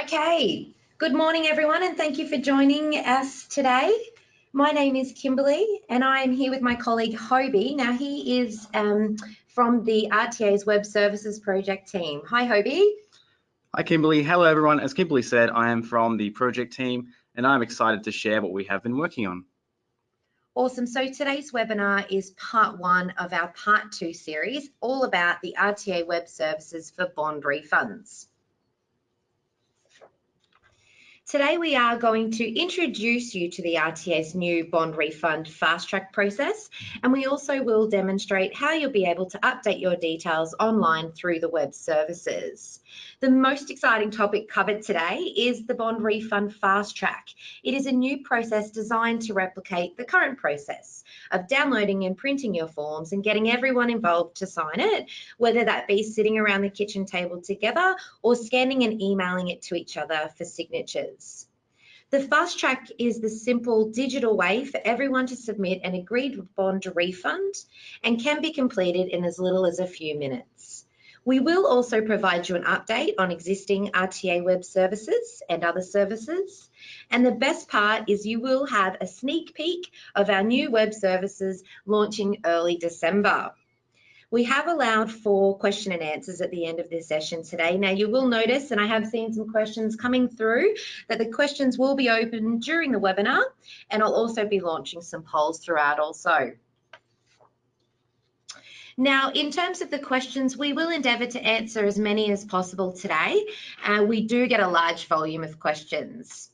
Okay, good morning everyone and thank you for joining us today. My name is Kimberly and I am here with my colleague Hobie. Now he is um, from the RTA's Web Services Project team. Hi Hobie. Hi Kimberly, hello everyone. As Kimberly said, I am from the project team and I'm excited to share what we have been working on. Awesome. So today's webinar is part one of our part two series, all about the RTA Web Services for bond refunds. Today we are going to introduce you to the RTA's new bond refund fast track process and we also will demonstrate how you'll be able to update your details online through the web services. The most exciting topic covered today is the bond refund fast track. It is a new process designed to replicate the current process of downloading and printing your forms and getting everyone involved to sign it, whether that be sitting around the kitchen table together or scanning and emailing it to each other for signatures. The fast track is the simple digital way for everyone to submit an agreed bond refund and can be completed in as little as a few minutes. We will also provide you an update on existing RTA web services and other services. And the best part is you will have a sneak peek of our new web services launching early December. We have allowed for question and answers at the end of this session today. Now you will notice, and I have seen some questions coming through, that the questions will be open during the webinar and I'll also be launching some polls throughout also. Now, in terms of the questions, we will endeavour to answer as many as possible today. Uh, we do get a large volume of questions.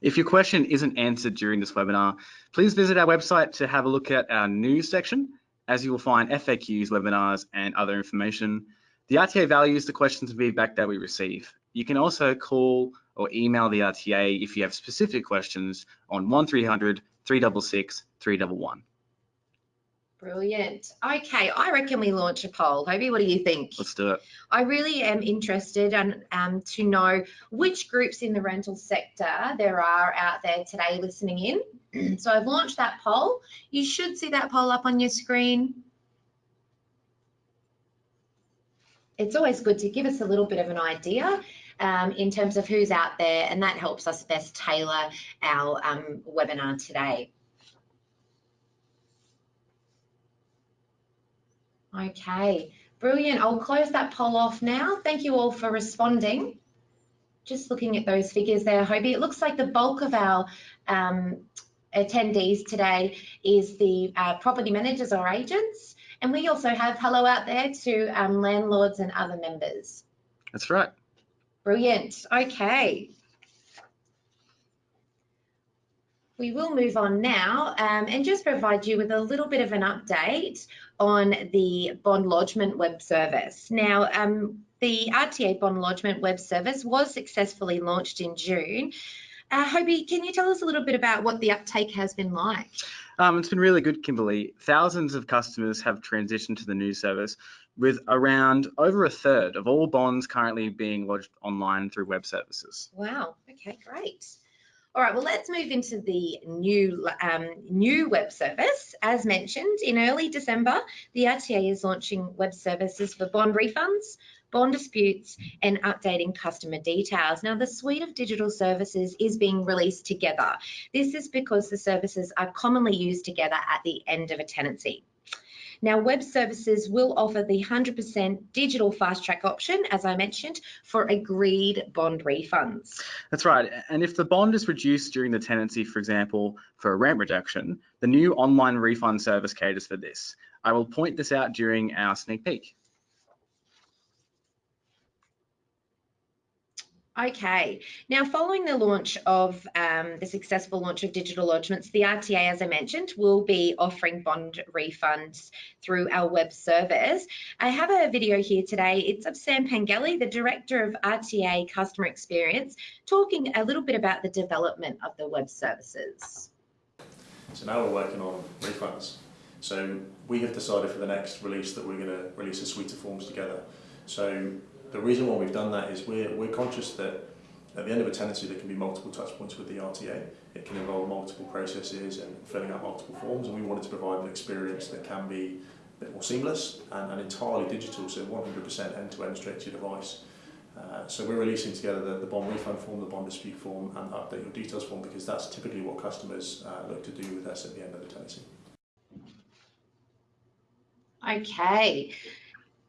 If your question isn't answered during this webinar, please visit our website to have a look at our news section, as you will find FAQs, webinars, and other information. The RTA values the questions and feedback that we receive. You can also call or email the RTA if you have specific questions on 1300 366 311. Brilliant. Okay, I reckon we launch a poll. Hobie, what do you think? Let's do it. I really am interested in, um, to know which groups in the rental sector there are out there today listening in. so I've launched that poll. You should see that poll up on your screen. It's always good to give us a little bit of an idea um, in terms of who's out there, and that helps us best tailor our um, webinar today. Okay, brilliant. I'll close that poll off now. Thank you all for responding. Just looking at those figures there, Hobie, it looks like the bulk of our um, attendees today is the uh, property managers or agents. And we also have hello out there to um, landlords and other members. That's right. Brilliant. Okay. We will move on now um, and just provide you with a little bit of an update on the bond lodgement web service. Now, um, the RTA bond lodgement web service was successfully launched in June. Uh, Hobie, can you tell us a little bit about what the uptake has been like? Um, it's been really good, Kimberly. Thousands of customers have transitioned to the new service, with around over a third of all bonds currently being lodged online through web services. Wow, okay, great. All right, well, let's move into the new, um, new web service. As mentioned, in early December, the RTA is launching web services for bond refunds, bond disputes, and updating customer details. Now, the suite of digital services is being released together. This is because the services are commonly used together at the end of a tenancy. Now, web services will offer the 100% digital fast track option, as I mentioned, for agreed bond refunds. That's right. And if the bond is reduced during the tenancy, for example, for a rent reduction, the new online refund service caters for this. I will point this out during our sneak peek. Okay, now following the launch of um, the successful launch of digital lodgements, the RTA, as I mentioned, will be offering bond refunds through our web service. I have a video here today. It's of Sam Pengelly, the Director of RTA Customer Experience, talking a little bit about the development of the web services. So now we're working on refunds. So we have decided for the next release that we're going to release a suite of forms together. So the reason why we've done that is we're, we're conscious that at the end of a tenancy there can be multiple touch points with the RTA. It can involve multiple processes and filling out multiple forms and we wanted to provide an experience that can be a bit more seamless and, and entirely digital, so 100% end-to-end straight to your device. Uh, so we're releasing together the, the bond refund form, the bond dispute form and update your details form because that's typically what customers uh, look to do with us at the end of the tenancy. Okay,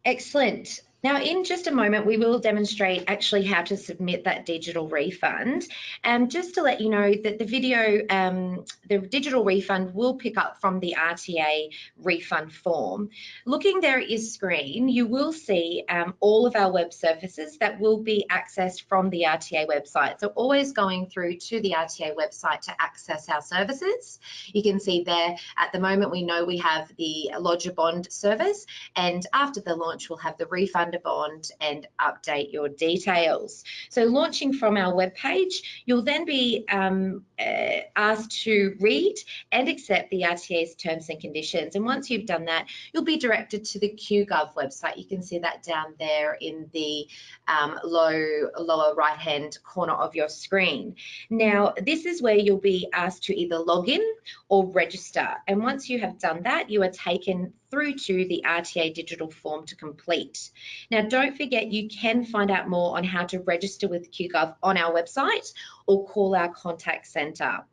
excellent. Now, in just a moment, we will demonstrate actually how to submit that digital refund. And just to let you know that the video, um, the digital refund will pick up from the RTA refund form. Looking there at your screen, you will see um, all of our web services that will be accessed from the RTA website. So always going through to the RTA website to access our services. You can see there at the moment, we know we have the Lodger Bond service and after the launch, we'll have the refund under bond and update your details. So launching from our webpage, you'll then be um, uh, asked to read and accept the RTA's terms and conditions. And once you've done that, you'll be directed to the QGov website. You can see that down there in the um, low lower right hand corner of your screen. Now, this is where you'll be asked to either log in or register. And once you have done that, you are taken through to the RTA digital form to complete. Now, don't forget you can find out more on how to register with QGov on our website or call our contact centre.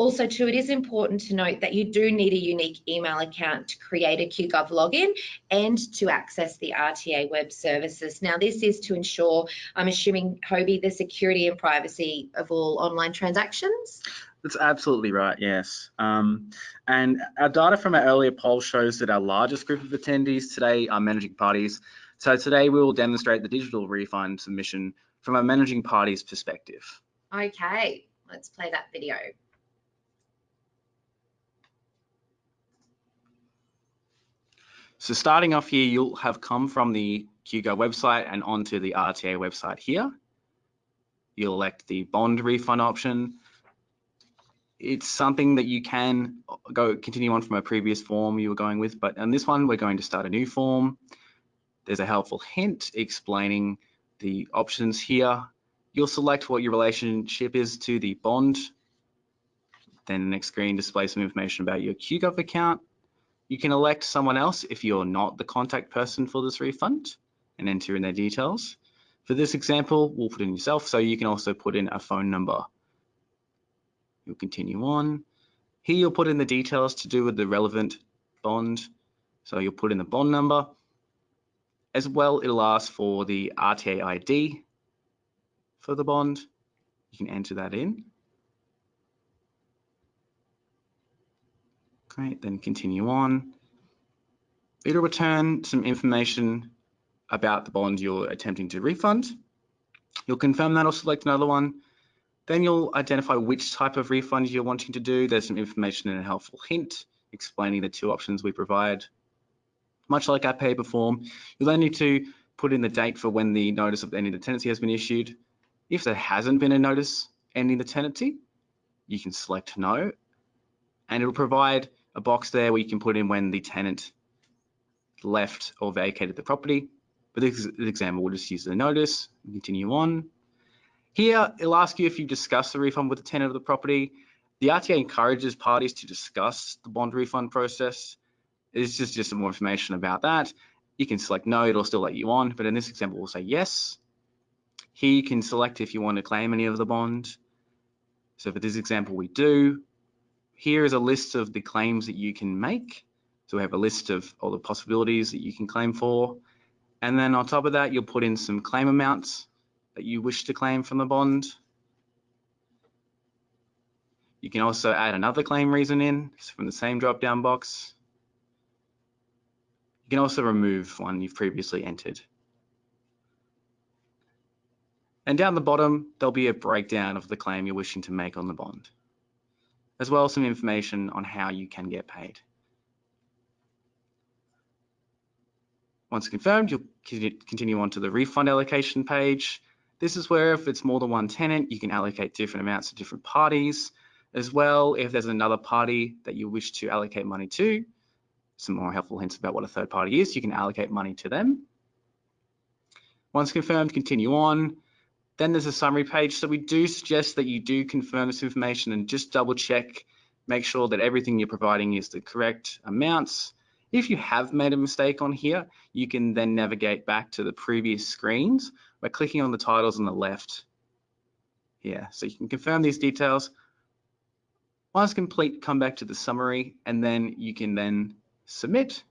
Also too, it is important to note that you do need a unique email account to create a QGov login and to access the RTA web services. Now this is to ensure, I'm assuming, Hobie, the security and privacy of all online transactions? That's absolutely right, yes. Um, and our data from our earlier poll shows that our largest group of attendees today are managing parties. So today we will demonstrate the digital refund submission from a managing party's perspective. Okay, let's play that video. So starting off here, you'll have come from the QGov website and onto the RTA website here. You'll elect the bond refund option it's something that you can go continue on from a previous form you were going with, but on this one, we're going to start a new form. There's a helpful hint explaining the options here. You'll select what your relationship is to the bond. Then the next screen displays some information about your QGov account. You can elect someone else if you're not the contact person for this refund and enter in their details. For this example, we'll put in yourself, so you can also put in a phone number You'll continue on. Here you'll put in the details to do with the relevant bond. So you'll put in the bond number. As well, it'll ask for the RTA ID for the bond. You can enter that in. Great, then continue on. It'll return some information about the bond you're attempting to refund. You'll confirm that or select another one. Then you'll identify which type of refund you're wanting to do. There's some information and a helpful hint explaining the two options we provide. Much like our paper form, you'll then need to put in the date for when the notice of ending the tenancy has been issued. If there hasn't been a notice ending the tenancy, you can select no, and it'll provide a box there where you can put in when the tenant left or vacated the property. But this example, we'll just use the notice continue on. Here, it'll ask you if you discuss the refund with the tenant of the property. The RTA encourages parties to discuss the bond refund process. It's just, just some more information about that. You can select no, it'll still let you on, but in this example, we'll say yes. Here you can select if you want to claim any of the bond. So for this example, we do. Here is a list of the claims that you can make. So we have a list of all the possibilities that you can claim for. And then on top of that, you'll put in some claim amounts that you wish to claim from the bond. You can also add another claim reason in from the same drop-down box. You can also remove one you've previously entered. And down the bottom, there'll be a breakdown of the claim you're wishing to make on the bond, as well as some information on how you can get paid. Once confirmed, you'll continue on to the refund allocation page. This is where if it's more than one tenant, you can allocate different amounts to different parties. As well, if there's another party that you wish to allocate money to, some more helpful hints about what a third party is, you can allocate money to them. Once confirmed, continue on. Then there's a summary page. So we do suggest that you do confirm this information and just double check, make sure that everything you're providing is the correct amounts. If you have made a mistake on here, you can then navigate back to the previous screens by clicking on the titles on the left here. So you can confirm these details. Once complete, come back to the summary and then you can then submit.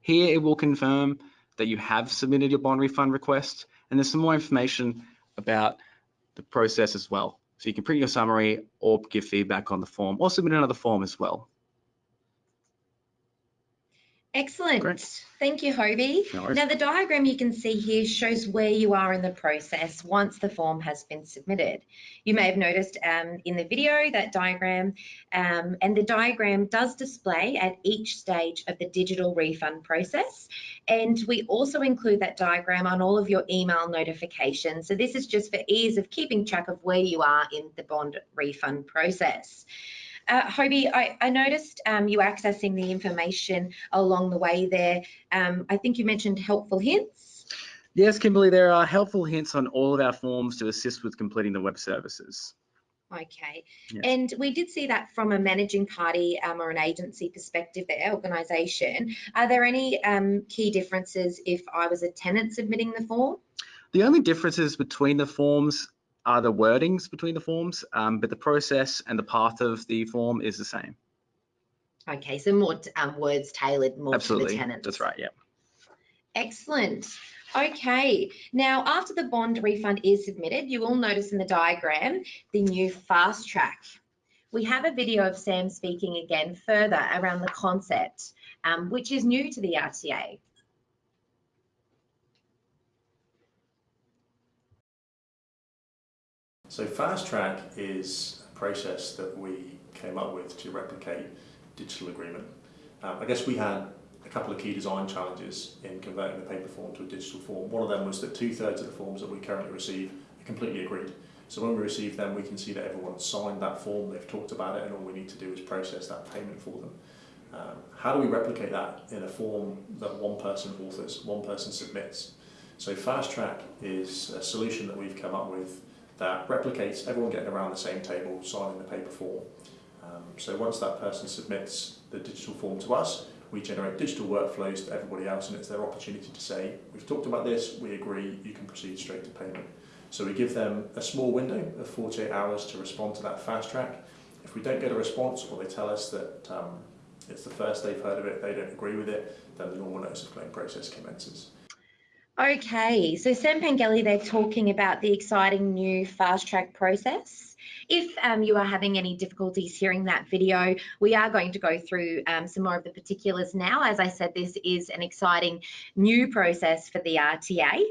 Here it will confirm that you have submitted your bond refund request and there's some more information about the process as well. So you can print your summary or give feedback on the form or submit another form as well. Excellent. Great. Thank you, Hobie. No. Now, the diagram you can see here shows where you are in the process once the form has been submitted. You may have noticed um, in the video that diagram, um, and the diagram does display at each stage of the digital refund process. And we also include that diagram on all of your email notifications. So this is just for ease of keeping track of where you are in the bond refund process. Uh, Hobie, I, I noticed um, you accessing the information along the way there. Um, I think you mentioned helpful hints. Yes, Kimberly, there are helpful hints on all of our forms to assist with completing the web services. Okay, and we did see that from a managing party um, or an agency perspective, their organisation. Are there any um, key differences if I was a tenant submitting the form? The only differences between the forms are the wordings between the forms, um, but the process and the path of the form is the same. Okay, so more um, words tailored more to the Absolutely, tenants. that's right, yeah. Excellent. Okay, now after the bond refund is submitted, you will notice in the diagram the new fast track. We have a video of Sam speaking again further around the concept, um, which is new to the RTA. So fast track is a process that we came up with to replicate digital agreement. Um, I guess we had a couple of key design challenges in converting the paper form to a digital form. One of them was that two thirds of the forms that we currently receive are completely agreed. So when we receive them, we can see that everyone signed that form, they've talked about it, and all we need to do is process that payment for them. Um, how do we replicate that in a form that one person authors, one person submits? So Fast Track is a solution that we've come up with that replicates everyone getting around the same table, signing the paper form. Um, so once that person submits the digital form to us, we generate digital workflows to everybody else, and it's their opportunity to say, we've talked about this, we agree, you can proceed straight to payment. So we give them a small window of 48 hours to respond to that fast track. If we don't get a response or they tell us that um, it's the first they've heard of it, they don't agree with it, then the normal notice of claim process commences. Okay, so Sam Pengelly, they're talking about the exciting new fast track process. If um, you are having any difficulties hearing that video, we are going to go through um, some more of the particulars now. As I said, this is an exciting new process for the RTA.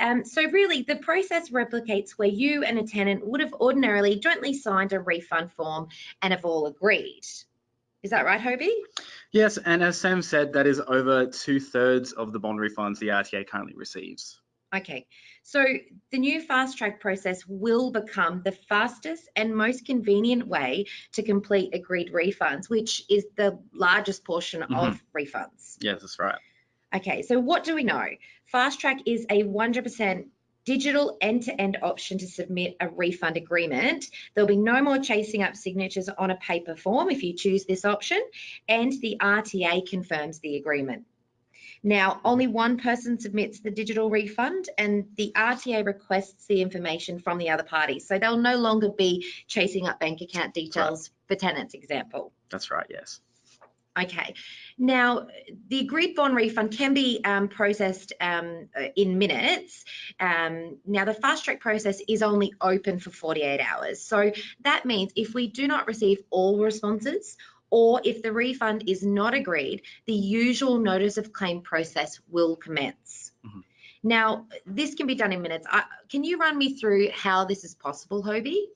Um, so really, the process replicates where you and a tenant would have ordinarily jointly signed a refund form and have all agreed. Is that right, Hobie? Yes, and as Sam said, that is over two thirds of the bond refunds the RTA currently receives. Okay, so the new fast track process will become the fastest and most convenient way to complete agreed refunds, which is the largest portion mm-hmm. of refunds. Yes, that's right. Okay, so what do we know? Fast track is a 100% digital end-to-end option to submit a refund agreement. There'll be no more chasing up signatures on a paper form if you choose this option, and the RTA confirms the agreement. Now, only one person submits the digital refund and the RTA requests the information from the other party. So they'll no longer be chasing up bank account details for tenants example. That's right, yes. Okay. Now, the agreed bond refund can be um, processed um, uh, in minutes. Um, now, the fast track process is only open for 48 hours. So that means if we do not receive all responses or if the refund is not agreed, the usual notice of claim process will commence. Mhm. Now, this can be done in minutes. I, can you run me through how this is possible, Hobie?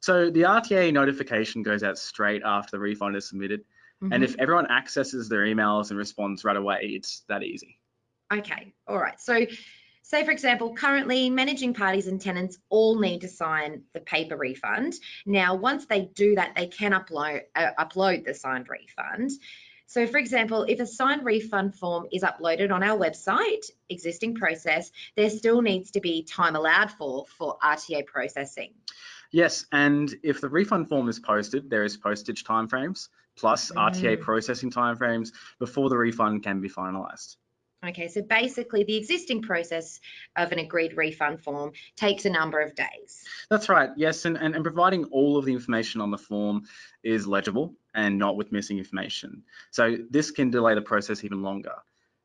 So the RTA notification goes out straight after the refund is submitted. And if everyone accesses their emails and responds right away, it's that easy. Okay, all right. So, say for example, currently managing parties and tenants all need to sign the paper refund. Now, once they do that, they can upload uh, upload the signed refund. So, for example, if a signed refund form is uploaded on our website, existing process, there still needs to be time allowed for for RTA processing. Yes, and if the refund form is posted, there is postage timeframes plus RTA Mm. processing timeframes before the refund can be finalised. Okay, so basically the existing process of an agreed refund form takes a number of days. That's right, yes, and, and, and providing all of the information on the form is legible and not with missing information. So this can delay the process even longer.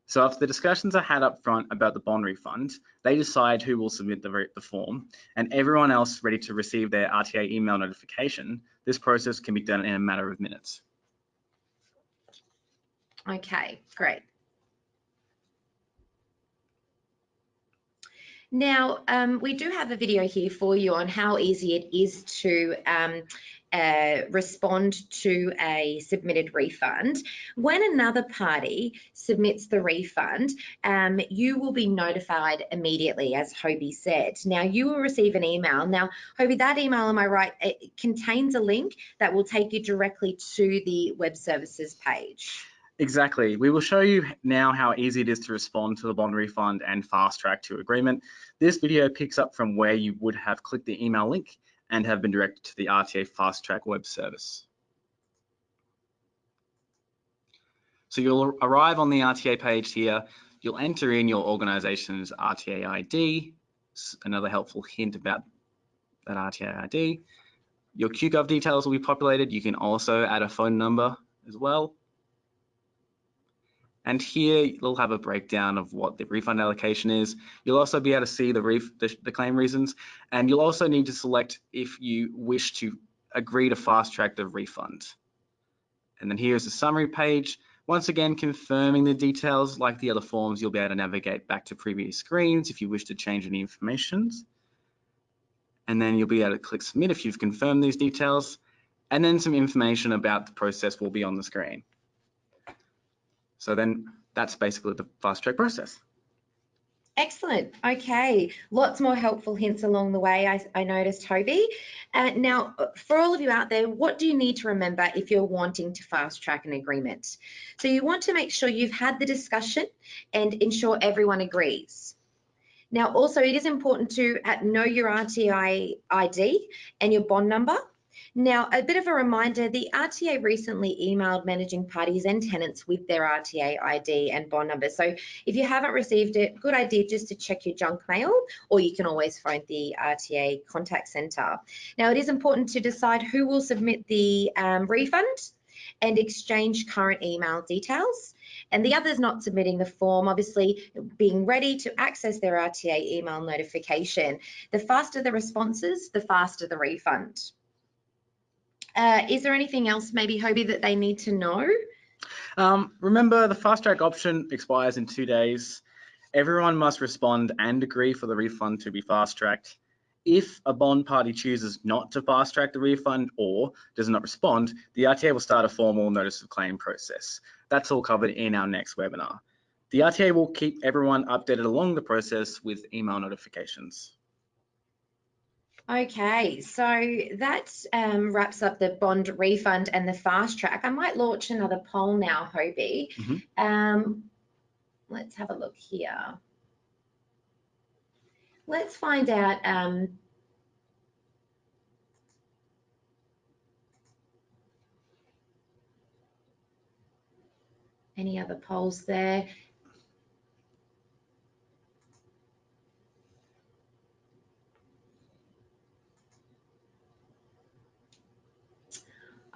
So if the discussions are had up front about the bond refund, they decide who will submit the, the form and everyone else ready to receive their RTA email notification, this process can be done in a matter of minutes. Okay, great. Now, um, we do have a video here for you on how easy it is to um, uh, respond to a submitted refund. When another party submits the refund, um, you will be notified immediately, as Hobie said. Now, you will receive an email. Now, Hobie, that email, am I right, it contains a link that will take you directly to the web services page. Exactly. We will show you now how easy it is to respond to the bond refund and fast track to agreement. This video picks up from where you would have clicked the email link and have been directed to the RTA fast track web service. So you'll arrive on the RTA page here. You'll enter in your organization's RTA ID, another helpful hint about that RTA ID. Your QGov details will be populated. You can also add a phone number as well. And here you'll have a breakdown of what the refund allocation is. You'll also be able to see the, the, the, claim reasons, and you'll also need to select if you wish to agree to fast track the refund. And then here's the summary page. Once again, confirming the details like the other forms, you'll be able to navigate back to previous screens if you wish to change any information. And then you'll be able to click submit if you've confirmed these details. And then some information about the process will be on the screen. So then that's basically the fast track process. Excellent. Okay, lots more helpful hints along the way, I, I noticed, Toby. Uh, now, for all of you out there, what do you need to remember if you're wanting to fast track an agreement? So you want to make sure you've had the discussion and ensure everyone agrees. Now, also, it is important to uh, know your RTA ID and your bond number now, a bit of a reminder, the RTA recently emailed managing parties and tenants with their RTA ID and bond number. So if you haven't received it, good idea just to check your junk mail, or you can always phone the RTA contact centre. Now, it is important to decide who will submit the um, refund and exchange current email details. And the others not submitting the form, obviously being ready to access their RTA email notification. The faster the responses, the faster the refund. Uh, is there anything else maybe, Hobie, that they need to know? Um, remember, the fast track option expires in two days. Everyone must respond and agree for the refund to be fast tracked. If a bond party chooses not to fast track the refund or does not respond, the RTA will start a formal notice of claim process. That's all covered in our next webinar. The RTA will keep everyone updated along the process with email notifications. Okay, so that um, wraps up the bond refund and the fast track. I might launch another poll now, Hobie. Mm -hmm. um, let's have a look here. Let's find out um, any other polls there.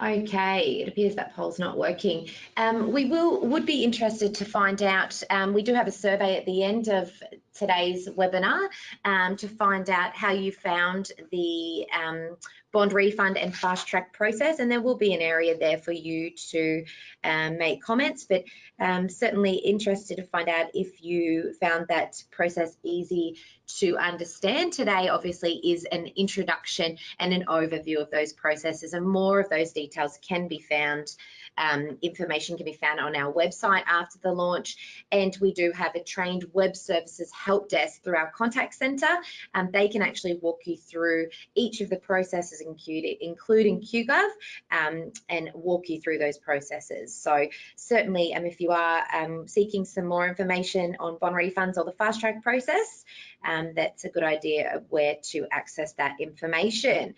Okay, it appears that poll's not working. Um, we will would be interested to find out. Um, we do have a survey at the end of today's webinar um, to find out how you found the um, bond refund and fast track process. And there will be an area there for you to um, make comments but um, certainly interested to find out if you found that process easy to understand. Today obviously is an introduction and an overview of those processes and more of those details can be found um, information can be found on our website after the launch. And we do have a trained web services help desk through our contact center. Um, they can actually walk you through each of the processes including QGov, um, and walk you through those processes. So certainly, um, if you are um, seeking some more information on bond refunds or the fast track process, um, that's a good idea of where to access that information.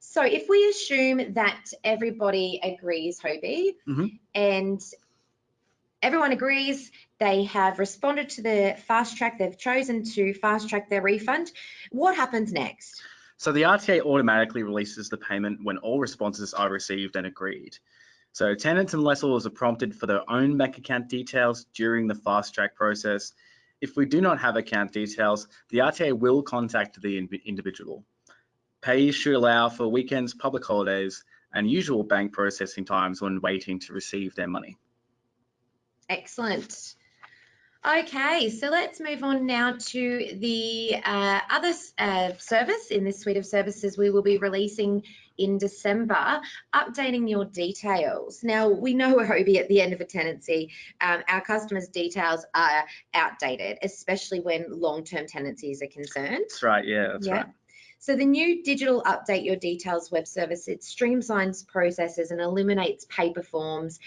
So if we assume that everybody agrees, Hobie, mm -hmm. and everyone agrees they have responded to the fast track, they've chosen to fast track their refund. What happens next? So the RTA automatically releases the payment when all responses are received and agreed. So tenants and lessors are prompted for their own bank account details during the fast track process. If we do not have account details, the RTA will contact the individual. Pay should allow for weekends, public holidays, and usual bank processing times when waiting to receive their money. Excellent. Okay, so let's move on now to the uh, other uh, service in this suite of services we will be releasing in December, updating your details. Now, we know Hobie at the end of a tenancy, um, our customers' details are outdated, especially when long-term tenancies are concerned. That's right, yeah, that's yeah. right. So the new digital update your details web service, it streamlines processes and eliminates paper forms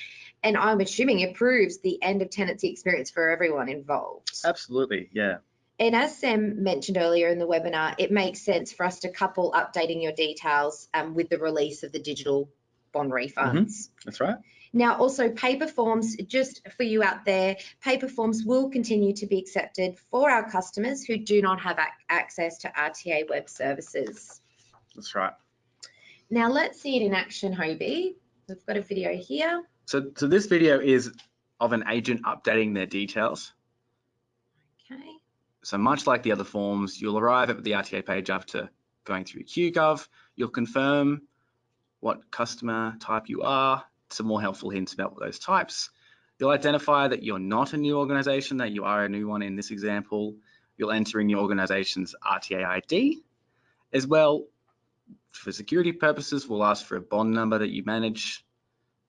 and I'm assuming it improves the end of tenancy experience for everyone involved. Absolutely, yeah. And as Sam mentioned earlier in the webinar, it makes sense for us to couple updating your details um, with the release of the digital bond refunds. Mm -hmm. That's right. Now, also paper forms, just for you out there, paper forms will continue to be accepted for our customers who do not have ac access to RTA web services. That's right. Now let's see it in action, Hobie. We've got a video here. So, so this video is of an agent updating their details. Okay. So much like the other forms, you'll arrive at the RTA page after going through QGov. You'll confirm what customer type you are, some more helpful hints about those types. You'll identify that you're not a new organization, that you are a new one in this example. You'll enter in your organization's RTA ID. As well, for security purposes, we'll ask for a bond number that you manage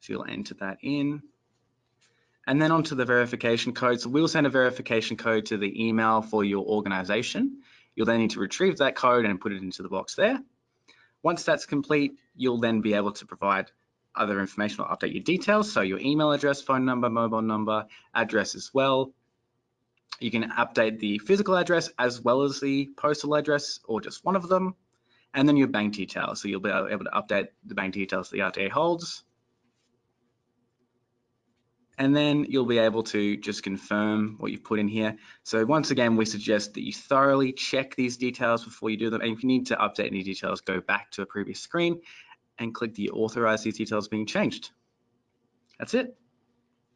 so you'll enter that in. And then onto the verification code. So we'll send a verification code to the email for your organization. You'll then need to retrieve that code and put it into the box there. Once that's complete, you'll then be able to provide other information or update your details. So your email address, phone number, mobile number, address as well. You can update the physical address as well as the postal address or just one of them. And then your bank details. So you'll be able to update the bank details the RTA holds and then you'll be able to just confirm what you've put in here. So once again, we suggest that you thoroughly check these details before you do them. And if you need to update any details, go back to a previous screen and click the authorize these details being changed. That's it.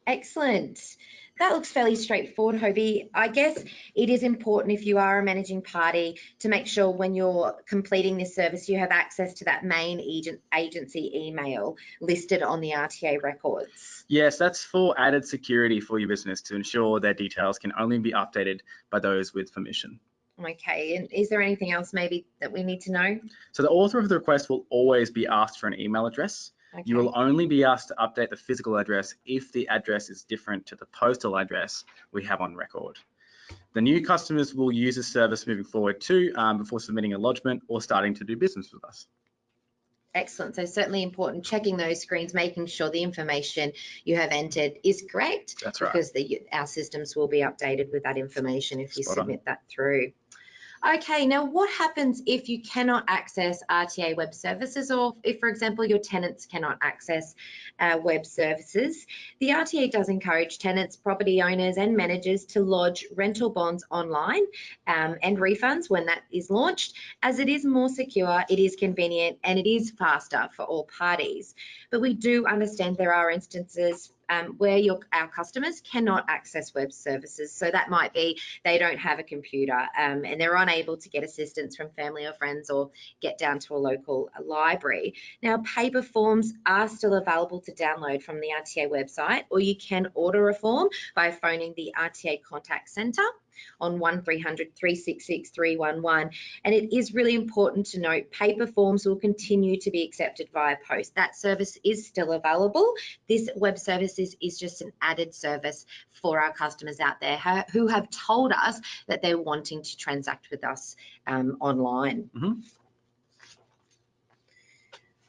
Excellent that looks fairly straightforward, Hobie. I guess it is important if you are a managing party to make sure when you're completing this service, you have access to that main agent, agency email listed on the RTA records. Yes, that's for added security for your business to ensure their details can only be updated by those with permission. Okay, and is there anything else maybe that we need to know? So the author of the request will always be asked for an email address. Okay. You will only be asked to update the physical address if the address is different to the postal address we have on record. The new customers will use this service moving forward too um, before submitting a lodgement or starting to do business with us. Excellent. So certainly important checking those screens, making sure the information you have entered is correct. That's right. Because the, our systems will be updated with that information if you Spot submit on. that through. Okay, now what happens if you cannot access RTA web services or if, for example, your tenants cannot access uh, web services? The RTA does encourage tenants, property owners and managers to lodge rental bonds online um, and refunds when that is launched as it is more secure, it is convenient and it is faster for all parties. But we do understand there are instances um, where your our customers cannot access web services. So that might be they don't have a computer um, and they're unable to get assistance from family or friends or get down to a local library. Now, paper forms are still available to download from the RTA website, or you can order a form by phoning the RTA contact centre on 1300 366 311. And it is really important to note paper forms will continue to be accepted via post. That service is still available. This web service is, is just an added service for our customers out there who have told us that they're wanting to transact with us um, online. Mm -hmm.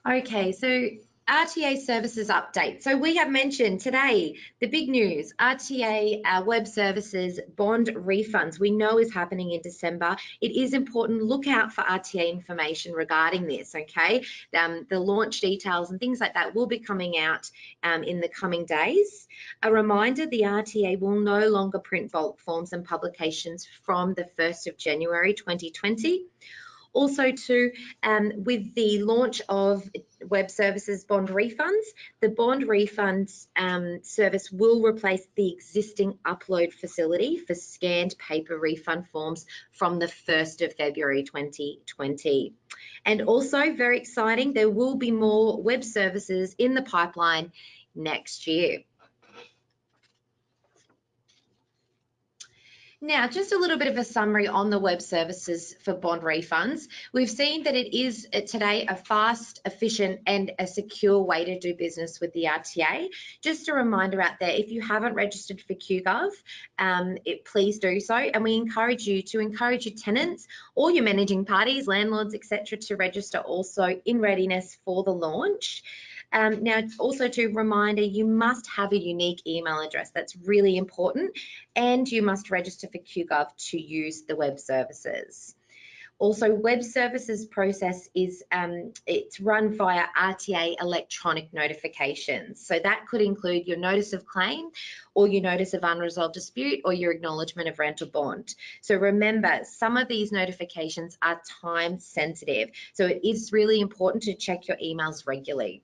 Okay, so RTA services update. So we have mentioned today the big news RTA uh, web services bond refunds we know is happening in December. It is important, look out for RTA information regarding this, okay? Um, the launch details and things like that will be coming out um, in the coming days. A reminder the RTA will no longer print bulk forms and publications from the 1st of January 2020. Also too, um, with the launch of web services bond refunds, the bond refunds um, service will replace the existing upload facility for scanned paper refund forms from the 1st of February 2020. And also very exciting, there will be more web services in the pipeline next year. Now, just a little bit of a summary on the web services for bond refunds. We've seen that it is uh, today a fast, efficient and a secure way to do business with the RTA. Just a reminder out there, if you haven't registered for QGov, um, it, please do so. And we encourage you to encourage your tenants or your managing parties, landlords, etc., to register also in readiness for the launch. Um, now, also to reminder, you must have a unique email address. That's really important. And you must register for QGov to use the web services. Also, web services process is um, it's run via RTA electronic notifications. So that could include your notice of claim or your notice of unresolved dispute or your acknowledgement of rental bond. So remember, some of these notifications are time sensitive. So it is really important to check your emails regularly.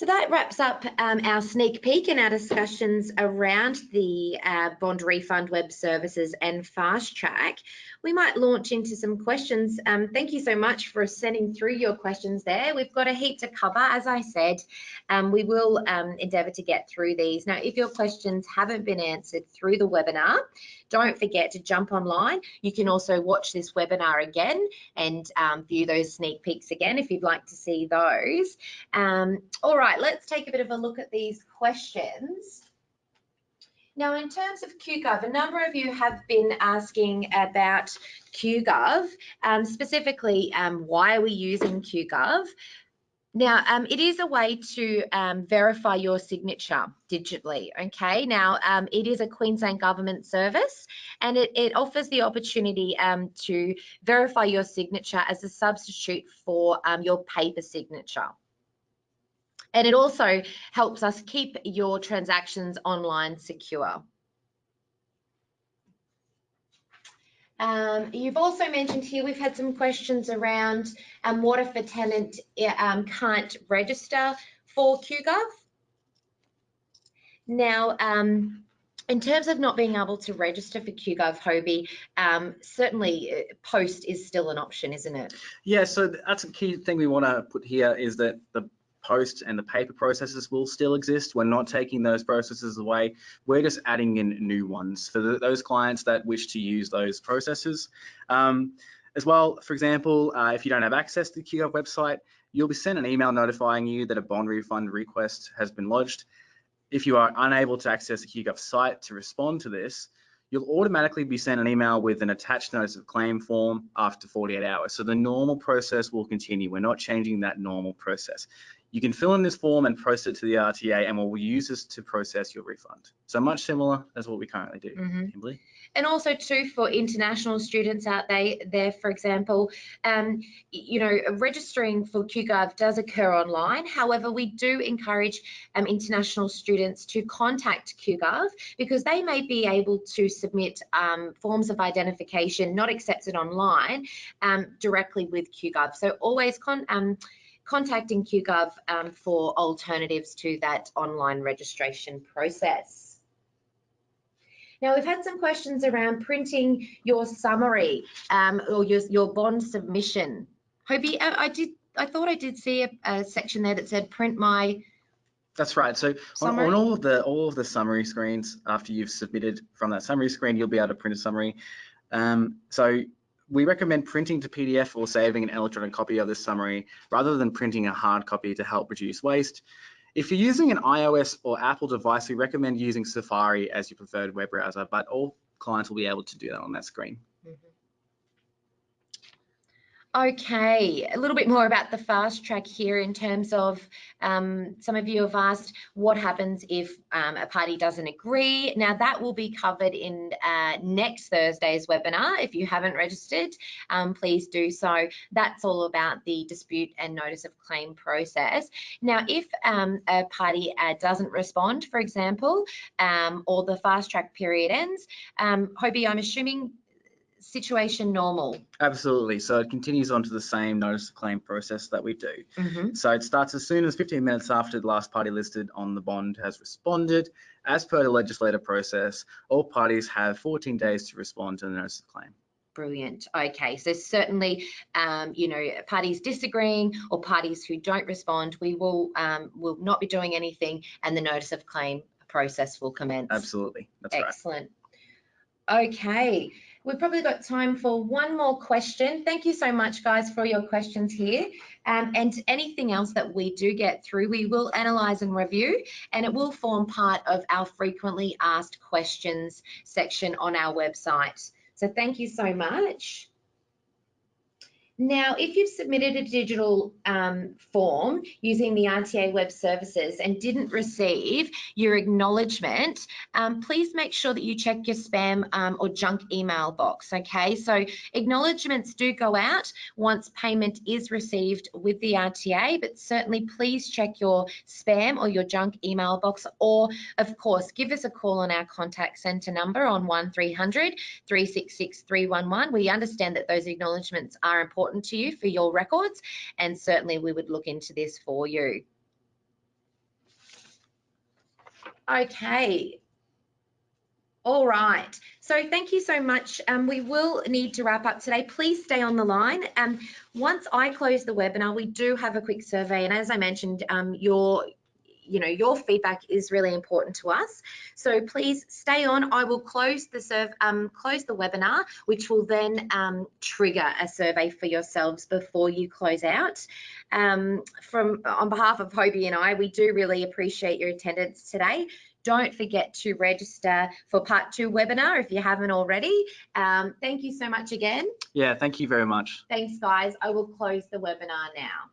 So that wraps up um, our sneak peek and our discussions around the uh, bond refund web services and fast track. We might launch into some questions. Um, thank you so much for sending through your questions there. We've got a heap to cover, as I said. Um, we will um, endeavour to get through these. Now, if your questions haven't been answered through the webinar, don't forget to jump online. You can also watch this webinar again and um, view those sneak peeks again if you'd like to see those. Um, all right, let's take a bit of a look at these questions. Now, in terms of QGov, a number of you have been asking about QGov, um, specifically um, why are we using QGov? Now, um, it is a way to um, verify your signature digitally, okay? Now, um, it is a Queensland government service and it, it offers the opportunity um, to verify your signature as a substitute for um, your paper signature. And it also helps us keep your transactions online secure. Um, you've also mentioned here, we've had some questions around um, what if a tenant um, can't register for QGov? Now, um, in terms of not being able to register for QGov Hobie, um, certainly uh, post is still an option, isn't it? Yeah, so that's a key thing we want to put here is that the post and the paper processes will still exist. We're not taking those processes away. We're just adding in new ones for the, those clients that wish to use those processes. Um, as well, for example, uh, if you don't have access to the QGov website, you'll be sent an email notifying you that a bond refund request has been lodged. If you are unable to access the QGov site to respond to this, you'll automatically be sent an email with an attached notice of claim form after 48 hours. So the normal process will continue. We're not changing that normal process. You can fill in this form and post it to the RTA and we'll use this to process your refund. So much similar as what we currently do, mm -hmm. Kimberly. And also too for international students out there, there for example, um, you know, registering for QGov does occur online. However, we do encourage um, international students to contact QGov because they may be able to submit um, forms of identification not accepted online um, directly with QGov. So always con um, contacting QGov um, for alternatives to that online registration process. Now we've had some questions around printing your summary um, or your, your bond submission. Hobie, I, I, did. I thought I did see a, a, section there that said print my. That's right. So on, on, all of the all of the summary screens, after you've submitted from that summary screen, you'll be able to print a summary. Um, so we recommend printing to PDF or saving an electronic copy of this summary rather than printing a hard copy to help reduce waste. If you're using an iOS or Apple device, we recommend using Safari as your preferred web browser, but all clients will be able to do that on that screen. Okay, a little bit more about the fast track here in terms of um, some of you have asked what happens if um, a party doesn't agree. Now that will be covered in uh, next Thursday's webinar. If you haven't registered, um, please do so. That's all about the dispute and notice of claim process. Now, if um, a party uh, doesn't respond, for example, um, or the fast track period ends, um, Hobie, I'm assuming situation normal? Absolutely. So it continues on to the same notice of claim process that we do. Mhm. So it starts as soon as 15 minutes after the last party listed on the bond has responded. As per the legislative process, all parties have 14 days to respond to the notice of claim. Brilliant. Okay, so certainly, um, you know, parties disagreeing or parties who don't respond, we will um, will not be doing anything, and the notice of claim process will commence. Absolutely. That's right. Excellent. Okay, we've probably got time for one more question. Thank you so much, guys, for your questions here. Um, and anything else that we do get through, we will analyse and review, and it will form part of our frequently asked questions section on our website. So thank you so much. Now, if you've submitted a digital um, form using the RTA Web Services and didn't receive your acknowledgement, um, please make sure that you check your spam um, or junk email box, okay? So acknowledgements do go out once payment is received with the RTA, but certainly please check your spam or your junk email box, or of course, give us a call on our contact centre number on 1300 366 311. We understand that those acknowledgements are important to you for your records, and certainly we would look into this for you. Okay. All right. So thank you so much. Um, we will need to wrap up today. Please stay on the line. Um, once I close the webinar, we do have a quick survey. And as I mentioned, um, your you know your feedback is really important to us. So please stay on. I will close the serve um, close the webinar which will then um, trigger a survey for yourselves before you close out. Um, from on behalf of hobie and i we do really appreciate your attendance today. Don't forget to register for part two webinar if you haven't already. Um, thank you so much again. Yeah, thank you very much. thanks guys. I will close the webinar now